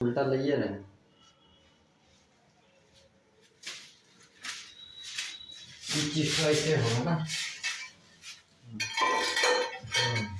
不是打作业了。你挤出一些什么呢？嗯。